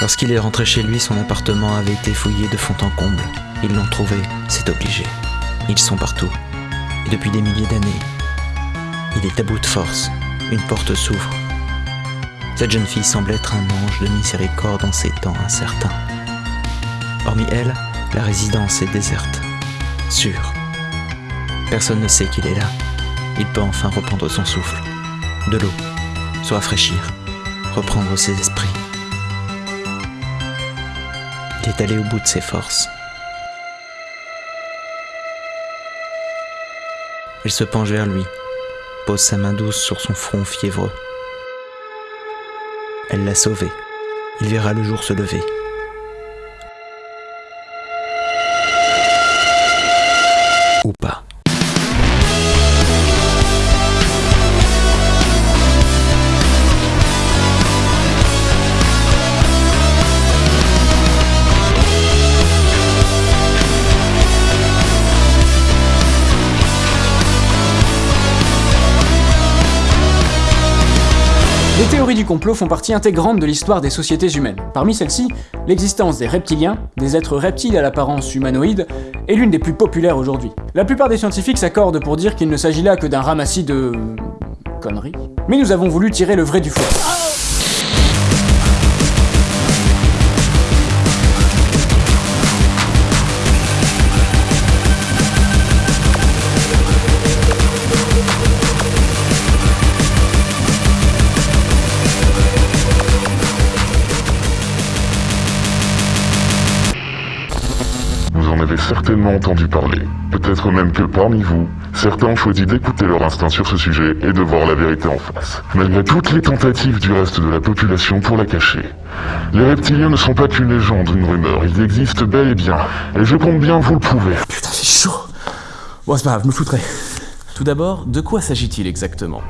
Lorsqu'il est rentré chez lui, son appartement avait été fouillé de fond en comble. Ils l'ont trouvé, c'est obligé. Ils sont partout. Et depuis des milliers d'années. Il est à bout de force. Une porte s'ouvre. Cette jeune fille semble être un ange de miséricorde en ces temps incertains. Hormis elle, la résidence est déserte. Sûre. Personne ne sait qu'il est là. Il peut enfin reprendre son souffle. De l'eau. Se rafraîchir. Reprendre ses esprits. Est allé au bout de ses forces. Elle se penche vers lui, pose sa main douce sur son front fiévreux. Elle l'a sauvé. Il verra le jour se lever. Les théories du complot font partie intégrante de l'histoire des sociétés humaines. Parmi celles-ci, l'existence des reptiliens, des êtres reptiles à l'apparence humanoïde, est l'une des plus populaires aujourd'hui. La plupart des scientifiques s'accordent pour dire qu'il ne s'agit là que d'un ramassis de... conneries. Mais nous avons voulu tirer le vrai du faux. Avez certainement entendu parler. Peut-être même que parmi vous, certains ont choisi d'écouter leur instinct sur ce sujet et de voir la vérité en face. Malgré toutes les tentatives du reste de la population pour la cacher. Les reptiliens ne sont pas qu'une légende une rumeur, ils existent bel et bien. Et je compte bien vous le prouver. Putain, c'est chaud Bon, c'est pas grave, je me foutrai. Tout d'abord, de quoi s'agit-il exactement?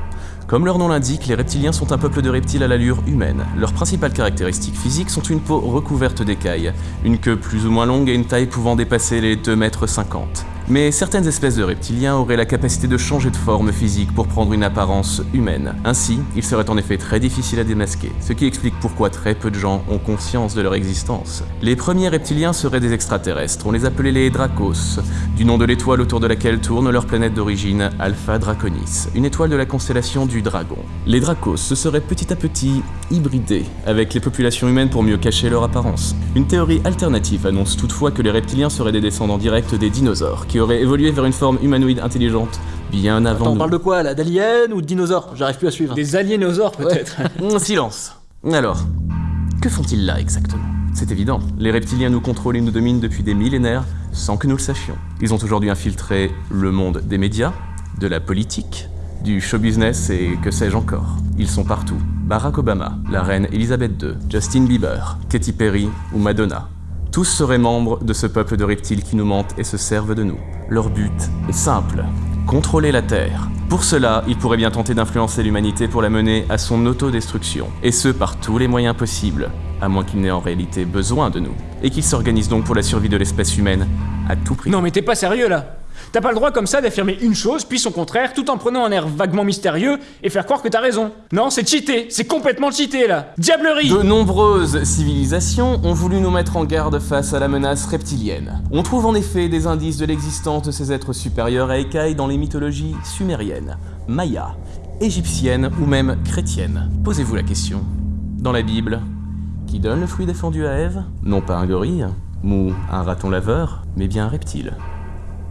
Comme leur nom l'indique, les reptiliens sont un peuple de reptiles à l'allure humaine. Leurs principales caractéristiques physiques sont une peau recouverte d'écailles, une queue plus ou moins longue et une taille pouvant dépasser les 2 mètres 50. Mais certaines espèces de reptiliens auraient la capacité de changer de forme physique pour prendre une apparence humaine. Ainsi, ils seraient en effet très difficiles à démasquer, ce qui explique pourquoi très peu de gens ont conscience de leur existence. Les premiers reptiliens seraient des extraterrestres, on les appelait les Dracos, du nom de l'étoile autour de laquelle tourne leur planète d'origine, Alpha Draconis, une étoile de la constellation du Dragon. Les Dracos se seraient petit à petit hybridés avec les populations humaines pour mieux cacher leur apparence. Une théorie alternative annonce toutefois que les reptiliens seraient des descendants directs des dinosaures, auraient évolué vers une forme humanoïde intelligente bien avant Attends, on nous. parle de quoi là D'aliens ou de dinosaures? J'arrive plus à suivre. Des aliénosaures peut-être Hum, Silence. Alors, que font-ils là exactement? C'est évident, les reptiliens nous contrôlent et nous dominent depuis des millénaires sans que nous le sachions. Ils ont aujourd'hui infiltré le monde des médias, de la politique, du show business et que sais-je encore. Ils sont partout. Barack Obama, la reine Elisabeth II, Justin Bieber, Katy Perry ou Madonna. Tous seraient membres de ce peuple de reptiles qui nous mentent et se servent de nous. Leur but est simple, contrôler la Terre. Pour cela, ils pourraient bien tenter d'influencer l'humanité pour la mener à son autodestruction, et ce par tous les moyens possibles, à moins qu'ils n'aient en réalité besoin de nous, et qu'ils s'organisent donc pour la survie de l'espèce humaine à tout prix. Non mais t'es pas sérieux là? T'as pas le droit comme ça d'affirmer une chose, puis son contraire, tout en prenant un air vaguement mystérieux et faire croire que t'as raison. Non, c'est cheaté, c'est complètement cheaté là Diablerie De nombreuses civilisations ont voulu nous mettre en garde face à la menace reptilienne. On trouve en effet des indices de l'existence de ces êtres supérieurs à écailles dans les mythologies sumériennes, mayas, égyptiennes ou même chrétiennes. Posez-vous la question. Dans la Bible, qui donne le fruit défendu à Ève? Non pas un gorille, ou un raton laveur, mais bien un reptile.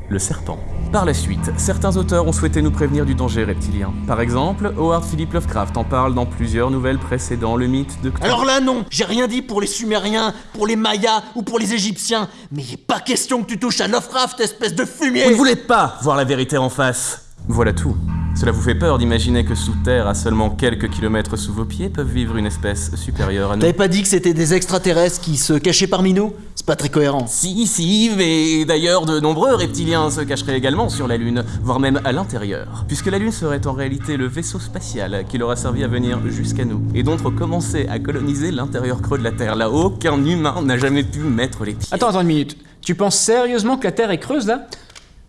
Le serpent. Par la suite, certains auteurs ont souhaité nous prévenir du danger reptilien. Par exemple, Howard Philip Lovecraft en parle dans plusieurs nouvelles précédant le mythe de. Alors là non, j'ai rien dit pour les Sumériens, pour les Mayas ou pour les Égyptiens, mais il est pas question que tu touches à Lovecraft, espèce de fumier Vous ne voulez pas voir la vérité en face Voilà tout. Cela vous fait peur d'imaginer que sous terre, à seulement quelques kilomètres sous vos pieds, peuvent vivre une espèce supérieure à nous T'avais pas dit que c'était des extraterrestres qui se cachaient parmi nous? C'est pas très cohérent. Si, si, mais d'ailleurs de nombreux reptiliens se cacheraient également sur la Lune, voire même à l'intérieur, puisque la Lune serait en réalité le vaisseau spatial qui leur a servi à venir jusqu'à nous, et d'autres commençaient à coloniser l'intérieur creux de la Terre, là aucun humain n'a jamais pu mettre les pieds. Attends, attends une minute. Tu penses sérieusement que la Terre est creuse là?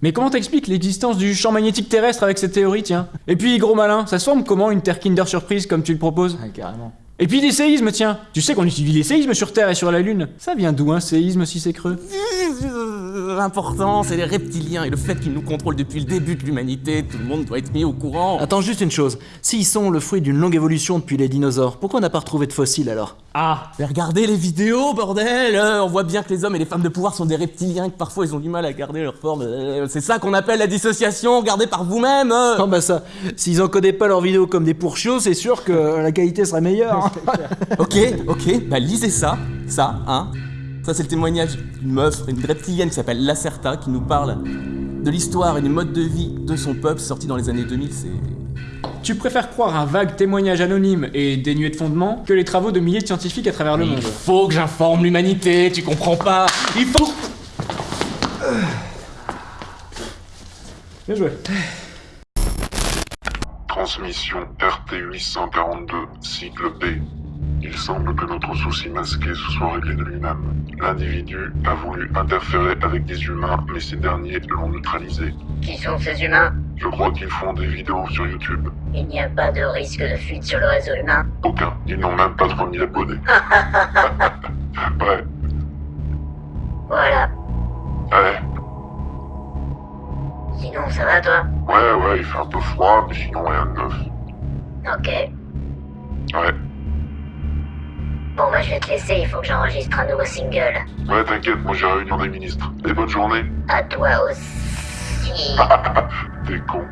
Mais comment t'expliques l'existence du champ magnétique terrestre avec cette théorie, tiens? Et puis, gros malin, ça se forme comment une Terre Kinder Surprise comme tu le proposes? Carrément. Et puis des séismes, tiens Tu sais qu'on utilise les séismes sur Terre et sur la Lune Ça vient d'où un séisme si c'est creux? L'important, c'est les reptiliens et le fait qu'ils nous contrôlent depuis le début de l'humanité. Tout le monde doit être mis au courant. Attends juste une chose. S'ils sont le fruit d'une longue évolution depuis les dinosaures, pourquoi on n'a pas retrouvé de fossiles alors? Ah, mais regardez les vidéos, bordel euh, On voit bien que les hommes et les femmes de pouvoir sont des reptiliens, que parfois ils ont du mal à garder leur forme. Euh, c'est ça qu'on appelle la dissociation, regardez par vous-même euh. Ah bah ça, s'ils encodaient pas leurs vidéos comme des pourchiots, c'est sûr que la qualité serait meilleure. hein. Ok, ok, bah lisez ça, ça, hein. Ça, c'est le témoignage d'une meuf, une reptilienne qui s'appelle Lacerta, qui nous parle de l'histoire et du mode de vie de son peuple, sorti dans les années 2000. C'est. Tu préfères croire un vague témoignage anonyme et dénué de fondement que les travaux de milliers de scientifiques à travers le Il monde. faut que j'informe l'humanité, tu comprends pas Il faut. Bien joué. Transmission RT-842, cycle B. Il semble que notre souci masqué se soit réglé de lui-même. L'individu a voulu interférer avec des humains, mais ces derniers l'ont neutralisé. Qui sont ces humains? Je crois qu'ils font des vidéos sur YouTube. Il n'y a pas de risque de fuite sur le réseau humain. Aucun. Ils n'ont même pas 3000 abonnés. ouais, Voilà. ouais, Sinon, ça va toi? Ouais, ouais, il fait un peu froid, mais sinon rien de neuf. Ok. Ouais, Bon, bah, je vais te laisser, il faut que j'enregistre un nouveau single. ouais, t'inquiète, moi j'ai réunion des ministres. Et bonne journée. À toi aussi. T'es con.